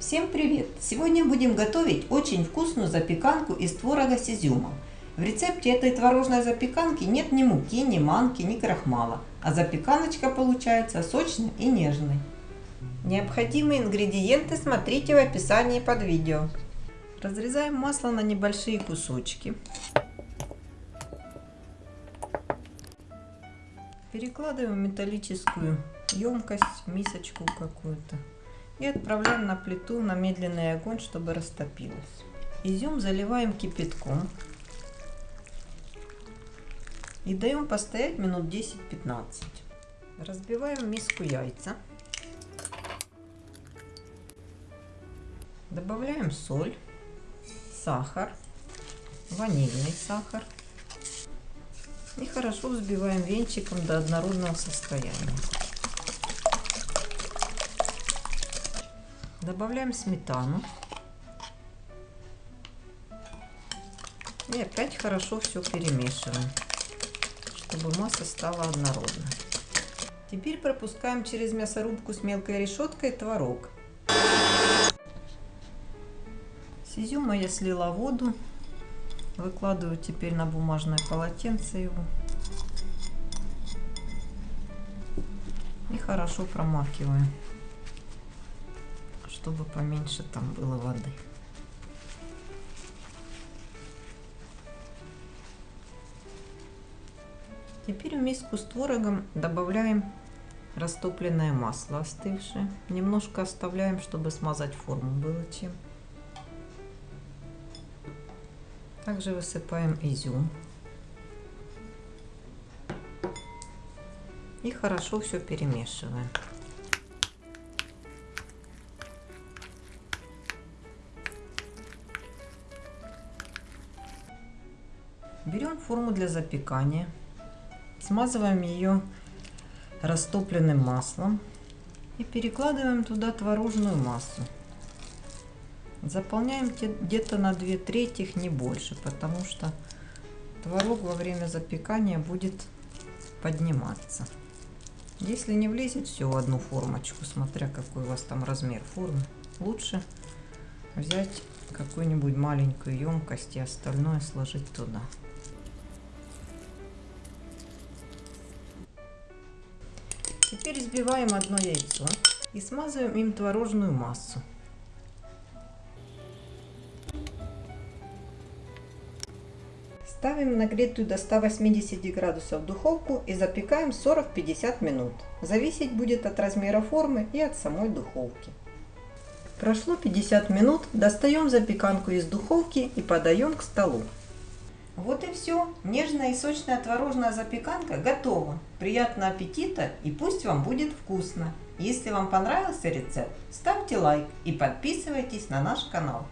Всем привет! Сегодня будем готовить очень вкусную запеканку из творога с изюмом. В рецепте этой творожной запеканки нет ни муки, ни манки, ни крахмала, а запеканочка получается сочной и нежной. Необходимые ингредиенты смотрите в описании под видео. Разрезаем масло на небольшие кусочки. Перекладываем в металлическую емкость, мисочку какую-то. И отправляем на плиту на медленный огонь, чтобы растопилось. Изюм заливаем кипятком. И даем постоять минут 10-15. Разбиваем в миску яйца. Добавляем соль, сахар, ванильный сахар. И хорошо взбиваем венчиком до однородного состояния. Добавляем сметану. И опять хорошо все перемешиваем, чтобы масса стала однородной. Теперь пропускаем через мясорубку с мелкой решеткой творог. С изюма я слила воду. Выкладываю теперь на бумажное полотенце его. И хорошо промакиваю чтобы поменьше там было воды. Теперь в миску с творогом добавляем растопленное масло остывшее. Немножко оставляем, чтобы смазать форму было чем. Также высыпаем изюм. И хорошо все перемешиваем. Берем форму для запекания, смазываем ее растопленным маслом и перекладываем туда творожную массу. Заполняем где-то на 2 трети, не больше, потому что творог во время запекания будет подниматься. Если не влезет все в одну формочку, смотря какой у вас там размер формы, лучше взять какую-нибудь маленькую емкость и остальное сложить туда. Теперь взбиваем одно яйцо и смазываем им творожную массу. Ставим нагретую до 180 градусов духовку и запекаем 40-50 минут. Зависеть будет от размера формы и от самой духовки. Прошло 50 минут, достаем запеканку из духовки и подаем к столу. Вот и все. Нежная и сочная творожная запеканка готова. Приятного аппетита и пусть вам будет вкусно. Если вам понравился рецепт, ставьте лайк и подписывайтесь на наш канал.